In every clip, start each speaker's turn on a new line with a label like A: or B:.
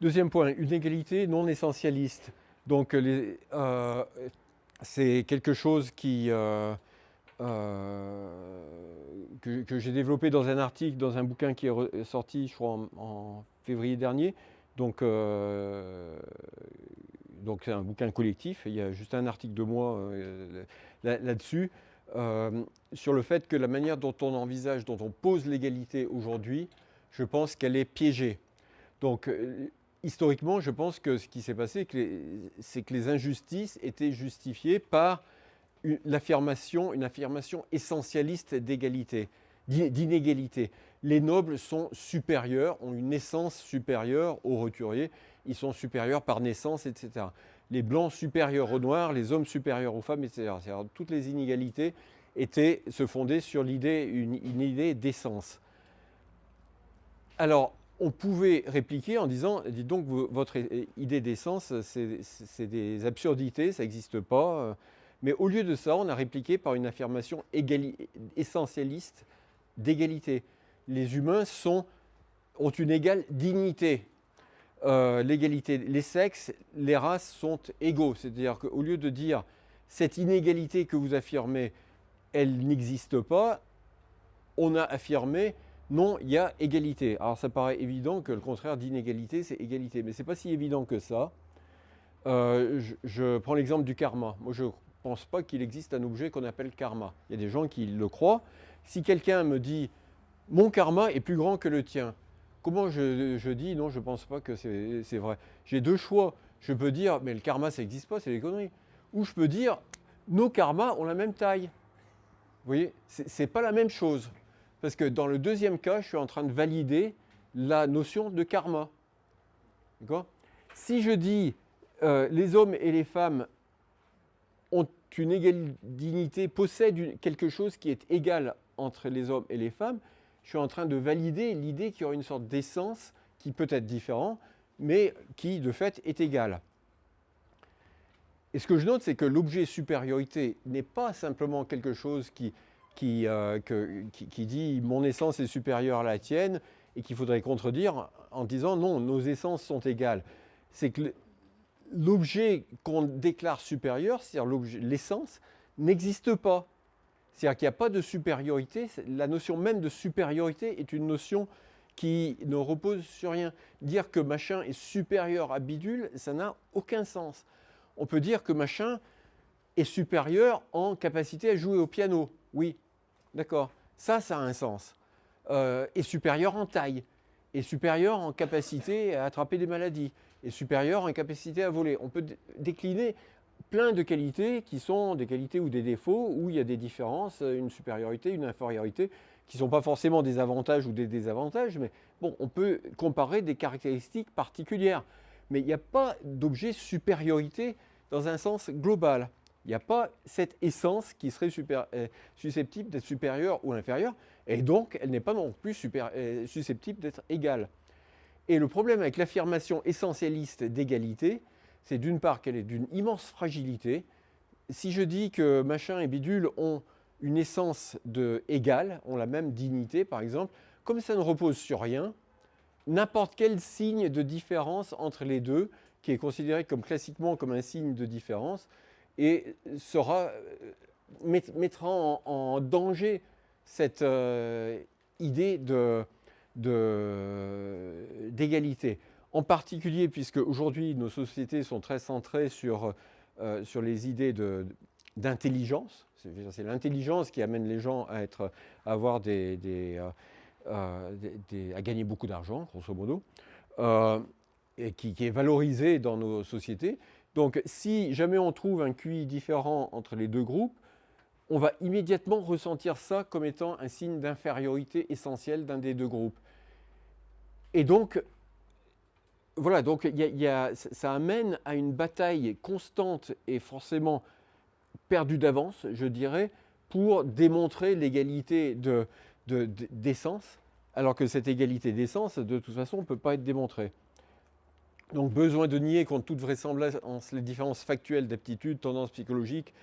A: Deuxième point, une égalité non essentialiste. Donc euh, c'est quelque chose euh, euh, que, j'ai développé dans un article, dans un bouquin qui est sorti, je crois, en, février dernier. Donc c'est un bouquin collectif, il y a juste un article de moi là-dessus, sur le fait que la manière dont on envisage, dont on pose l'égalité aujourd'hui, je pense qu'elle est piégée. Donc historiquement, je pense que ce qui s'est passé, c'est que les injustices étaient justifiées par une affirmation, une affirmation essentialiste d'égalité, d'inégalité. Les nobles sont supérieurs, ont une essence supérieure aux roturiers, ils sont supérieurs par naissance, etc. Les blancs supérieurs aux noirs, les hommes supérieurs aux femmes, etc. Toutes les inégalités étaient, se fondaient sur l'idée, une, une idée d'essence. Alors, on pouvait répliquer en disant, dites donc, votre idée d'essence, c'est des absurdités, ça n'existe pas. Mais au lieu de ça, on a répliqué par une affirmation essentialiste d'égalité. Les humains ont une égale dignité. Euh, l'égalité, les sexes, les races sont égaux. C'est-à-dire qu'au lieu de dire cette inégalité que vous affirmez, elle n'existe pas, on a affirmé non, il y a égalité. Alors ça paraît évident que le contraire d'inégalité, c'est égalité. Mais ce n'est pas si évident que ça. Euh, je, prends l'exemple du karma. Moi, je ne pense pas qu'il existe un objet qu'on appelle karma. Il y a des gens qui le croient. Si quelqu'un me dit « mon karma est plus grand que le tien », comment je, dis « non, je ne pense pas que c'est vrai ». J'ai deux choix. Je peux dire « mais le karma, ça n'existe pas, c'est des conneries ». Ou je peux dire « nos karmas ont la même taille ». Vous voyez, ce n'est pas la même chose. Parce que dans le deuxième cas, je suis en train de valider la notion de karma. Si je dis euh, les hommes et les femmes ont une égale dignité, possèdent quelque chose qui est égal entre les hommes et les femmes, je suis en train de valider l'idée qu'il y aura une sorte d'essence qui peut être différente, mais qui de fait est égale. Et ce que je note, c'est que l'objet supériorité n'est pas simplement quelque chose qui, euh, qui, dit « mon essence est supérieure à la tienne » et qu'il faudrait contredire en disant « non, nos essences sont égales ». C'est que l'objet qu'on déclare supérieur, c'est-à-dire l'essence, n'existe pas. C'est-à-dire qu'il n'y a pas de supériorité. La notion même de supériorité est une notion qui ne repose sur rien. Dire que machin est supérieur à bidule, ça n'a aucun sens. On peut dire que machin est supérieur en capacité à jouer au piano. Oui, D'accord Ça, ça a un sens. Euh, est supérieur en taille, est supérieur en capacité à attraper des maladies, est supérieur en capacité à voler. On peut décliner plein de qualités qui sont des qualités ou des défauts, où il y a des différences, une supériorité, une infériorité, qui ne sont pas forcément des avantages ou des désavantages, mais bon, on peut comparer des caractéristiques particulières. Mais il n'y a pas d'objet supériorité dans un sens global. Il n'y a pas cette essence qui serait euh, susceptible d'être supérieure ou inférieure, et donc elle n'est pas non plus euh, susceptible d'être égale. Et le problème avec l'affirmation essentialiste d'égalité, c'est d'une part qu'elle est d'une immense fragilité. Si je dis que machin et bidule ont une essence de égale, ont la même dignité par exemple, comme ça ne repose sur rien, n'importe quel signe de différence entre les deux, qui est considéré comme classiquement comme un signe de différence, et sera, euh, mettra en, danger cette euh, idée d'égalité. en particulier, puisque aujourd'hui nos sociétés sont très centrées sur, euh, sur les idées d'intelligence. C'est l'intelligence qui amène les gens à, être, avoir des, à gagner beaucoup d'argent, grosso modo, et qui, est valorisée dans nos sociétés. Donc si jamais on trouve un QI différent entre les deux groupes, on va immédiatement ressentir ça comme étant un signe d'infériorité essentielle d'un des deux groupes. Et donc, voilà, donc ça amène à une bataille constante et forcément perdue d'avance, je dirais, pour démontrer l'égalité d'essence, de, alors que cette égalité d'essence, de toute façon, ne peut pas être démontrée. Donc besoin de nier contre toute vraisemblance les différences factuelles d'aptitude, tendances psychologiques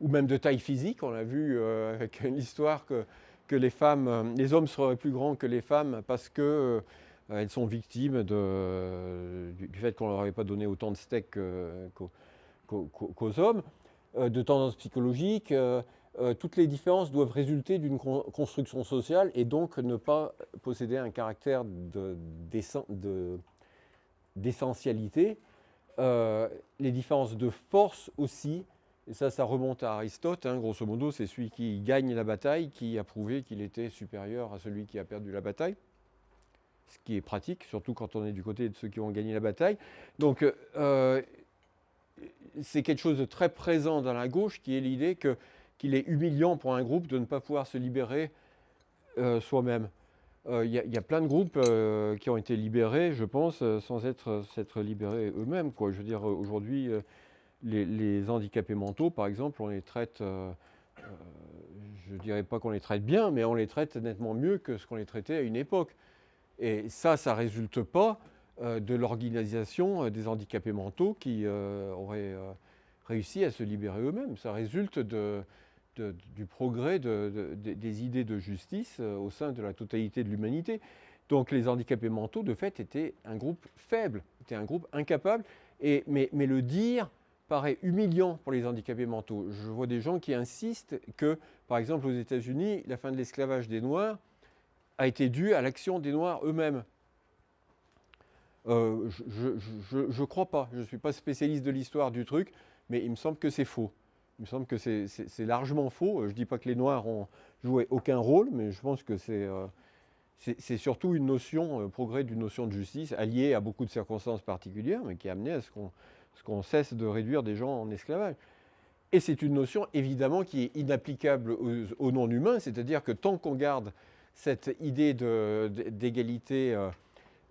A: ou même de taille physique. On a vu euh, avec l'histoire que, que, euh, les hommes seraient plus grands que les femmes parce que elles sont victimes du, fait qu'on ne leur avait pas donné autant de steaks qu'aux hommes, de tendances psychologiques. toutes les différences doivent résulter d'une construction sociale et donc ne pas posséder un caractère d'essentialité. les différences de force aussi et ça, ça remonte à Aristote, hein, grosso modo, c'est celui qui gagne la bataille qui a prouvé qu'il était supérieur à celui qui a perdu la bataille. Ce qui est pratique, surtout quand on est du côté de ceux qui ont gagné la bataille. Donc, euh, c'est quelque chose de très présent dans la gauche qui est l'idée qu'il est humiliant pour un groupe de ne pas pouvoir se libérer euh, soi-même. Euh, il y, a plein de groupes qui ont été libérés, je pense, sans être, s'être libérés eux-mêmes. Je veux dire, aujourd'hui, les, handicapés mentaux, par exemple, on les traite, euh, euh, je ne dirais pas qu'on les traite bien, mais on les traite nettement mieux que ce qu'on les traitait à une époque. Et ça, ça ne résulte pas euh, de l'organisation des handicapés mentaux qui auraient réussi à se libérer eux-mêmes. Ça résulte du progrès des idées de justice au sein de la totalité de l'humanité. Donc les handicapés mentaux, de fait, étaient un groupe faible, étaient un groupe incapable. Et, mais, mais le dire paraît humiliant pour les handicapés mentaux. Je vois des gens qui insistent que, par exemple, aux États-Unis, la fin de l'esclavage des Noirs a été due à l'action des Noirs eux-mêmes. Euh, je ne crois pas. Je ne suis pas spécialiste de l'histoire du truc, mais il me semble que c'est faux. Il me semble que c'est largement faux. Je ne dis pas que les Noirs ont joué aucun rôle, mais je pense que c'est euh, surtout une notion, euh, progrès d'une notion de justice, alliée à beaucoup de circonstances particulières, mais qui a amené à ce qu'on qu'on cesse de réduire des gens en esclavage. Et c'est une notion évidemment qui est inapplicable aux, non-humains, c'est-à-dire que tant qu'on garde cette idée d'égalité euh,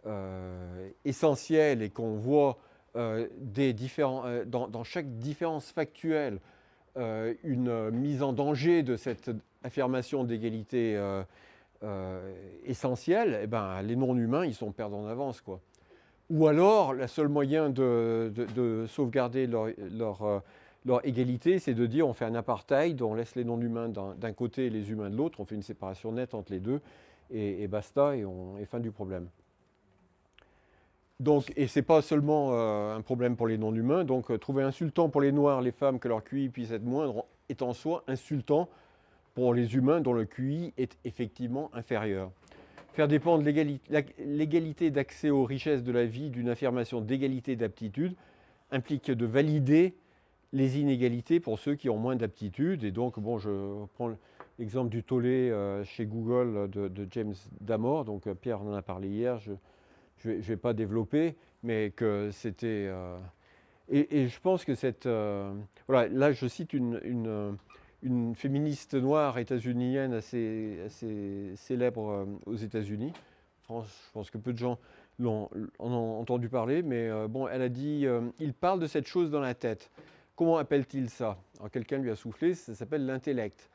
A: euh, essentielle et qu'on voit euh, des différents, dans, chaque différence factuelle une mise en danger de cette affirmation d'égalité essentielle, eh ben, les non-humains, ils sont perdants d'avance. quoi. Ou alors, le seul moyen de, sauvegarder euh, leur, égalité, c'est de dire on fait un apartheid, on laisse les non-humains d'un côté et les humains de l'autre, on fait une séparation nette entre les deux, et, basta, et on est fin du problème. Donc, et ce n'est pas seulement euh, un problème pour les non-humains, donc euh, trouver insultant pour les noirs, les femmes, que leur QI puisse être moindre, est en soi insultant pour les humains dont le QI est effectivement inférieur. Faire dépendre l'égalité d'accès aux richesses de la vie d'une affirmation d'égalité d'aptitude implique de valider les inégalités pour ceux qui ont moins d'aptitude. Et donc, bon, je prends l'exemple du tollé euh, chez Google de, James Damore. Donc, Pierre en a parlé hier, ne vais, pas développer, mais que c'était... Euh, et, je pense que cette... voilà, là, je cite une une féministe noire états-unienne assez, célèbre euh, aux États-Unis. Je pense que peu de gens en ont entendu parler, mais euh, bon, elle a dit euh, il parle de cette chose dans la tête. Comment appelle-t-il ça? Quelqu'un lui a soufflé, ça s'appelle l'intellect.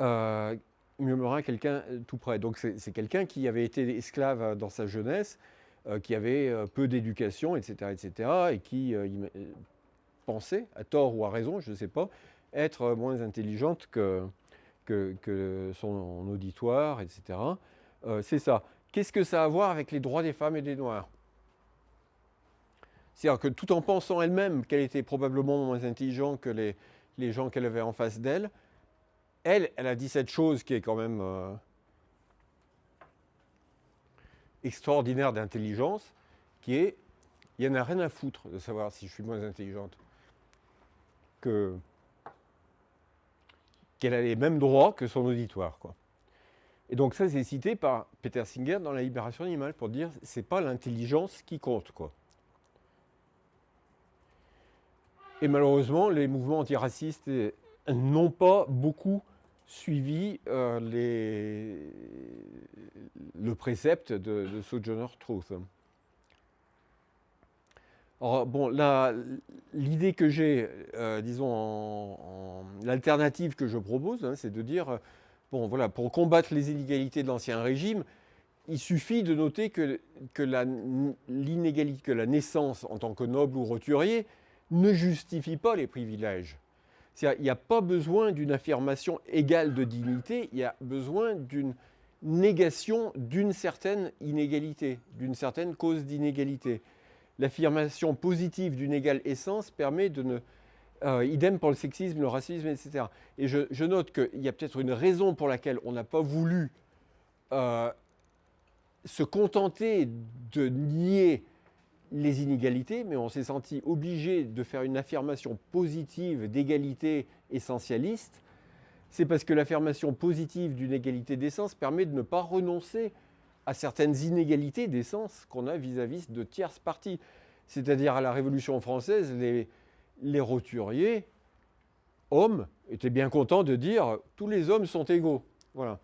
A: Euh, murmura quelqu'un tout près. Donc c'est quelqu'un qui avait été esclave dans sa jeunesse, qui avait peu d'éducation, etc., etc., et qui pensait, à tort ou à raison, je ne sais pas, être moins intelligente que, que, son auditoire, etc. Euh, c'est ça. Qu'est-ce que ça a à voir avec les droits des femmes et des Noirs? C'est-à-dire que tout en pensant elle-même qu'elle était probablement moins intelligente que les, les gens qu'elle avait en face d'elle, elle, elle a dit cette chose qui est quand même euh, extraordinaire d'intelligence, qui est, il n'y en a rien à foutre de savoir si je suis moins intelligente que, qu'elle a les mêmes droits que son auditoire. Et donc ça, c'est cité par Peter Singer dans La Libération animale pour dire c'est pas l'intelligence qui compte. Quoi. Et malheureusement, les mouvements antiracistes n'ont pas beaucoup suivi euh, le précepte de, Sojourner Truth. Bon, l'idée que j'ai, euh, disons, l'alternative que je propose, hein, c'est de dire, euh, bon, voilà, pour combattre les inégalités de l'Ancien Régime, il suffit de noter l'inégalité, que la naissance en tant que noble ou roturier ne justifie pas les privilèges. Il n'y a pas besoin d'une affirmation égale de dignité, il y a besoin d'une négation d'une certaine inégalité, d'une certaine cause d'inégalité. L'affirmation positive d'une égale essence permet de ne... Euh, idem pour le sexisme, le racisme, etc. Et je, note qu'il y a peut-être une raison pour laquelle on n'a pas voulu euh, se contenter de nier les inégalités, mais on s'est senti obligé de faire une affirmation positive d'égalité essentialiste c'est parce que l'affirmation positive d'une égalité d'essence permet de ne pas renoncer à certaines inégalités d'essence qu'on a vis-à-vis de tierces parties. C'est-à-dire à la Révolution française, les, roturiers, hommes, étaient bien contents de dire « tous les hommes sont égaux ». Voilà.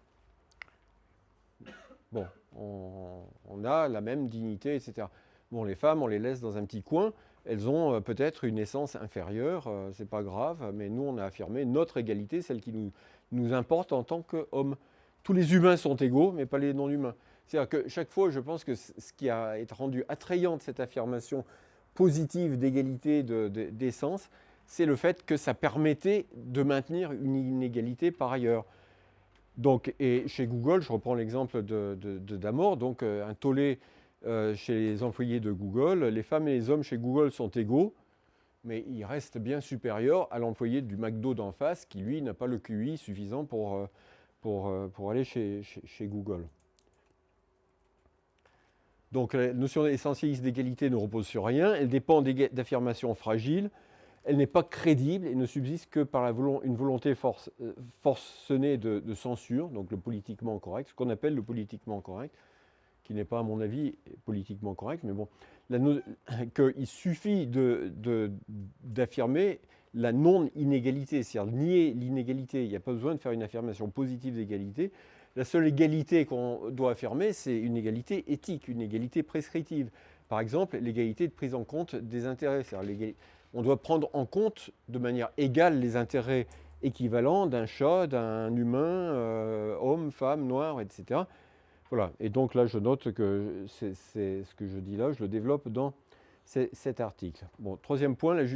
A: Bon, on, on, a la même dignité, etc. Bon, les femmes, on les laisse dans un petit coin elles ont euh, peut-être une essence inférieure, euh, ce n'est pas grave, mais nous, on a affirmé notre égalité, celle qui nous, nous importe en tant qu'hommes. Tous les humains sont égaux, mais pas les non-humains. C'est-à-dire que chaque fois, je pense que ce qui a été rendu attrayant de cette affirmation positive d'égalité d'essence, c'est le fait que ça permettait de maintenir une inégalité par ailleurs. Donc, et chez Google, je reprends l'exemple de, Damor, donc euh, un tollé euh, chez les employés de Google. Les femmes et les hommes chez Google sont égaux, mais ils restent bien supérieurs à l'employé du McDo d'en face qui, lui, n'a pas le QI suffisant pour, euh, pour, euh, pour aller chez, chez, Google. Donc la notion essentialiste d'égalité ne repose sur rien, elle dépend d'affirmations fragiles, elle n'est pas crédible et ne subsiste que par une volonté force, forcenée de, censure, donc le politiquement correct, ce qu'on appelle le politiquement correct, qui n'est pas, à mon avis, politiquement correct, mais bon, qu'il suffit d'affirmer la non-inégalité, c'est-à-dire nier l'inégalité. Il n'y a pas besoin de faire une affirmation positive d'égalité. La seule égalité qu'on doit affirmer, c'est une égalité éthique, une égalité prescriptive. Par exemple, l'égalité de prise en compte des intérêts. On doit prendre en compte de manière égale les intérêts équivalents d'un chat, d'un humain, euh, homme, femme, noir, etc. Voilà, et donc là, je note que c'est ce que je dis là, je le développe dans cet article. Bon, troisième point,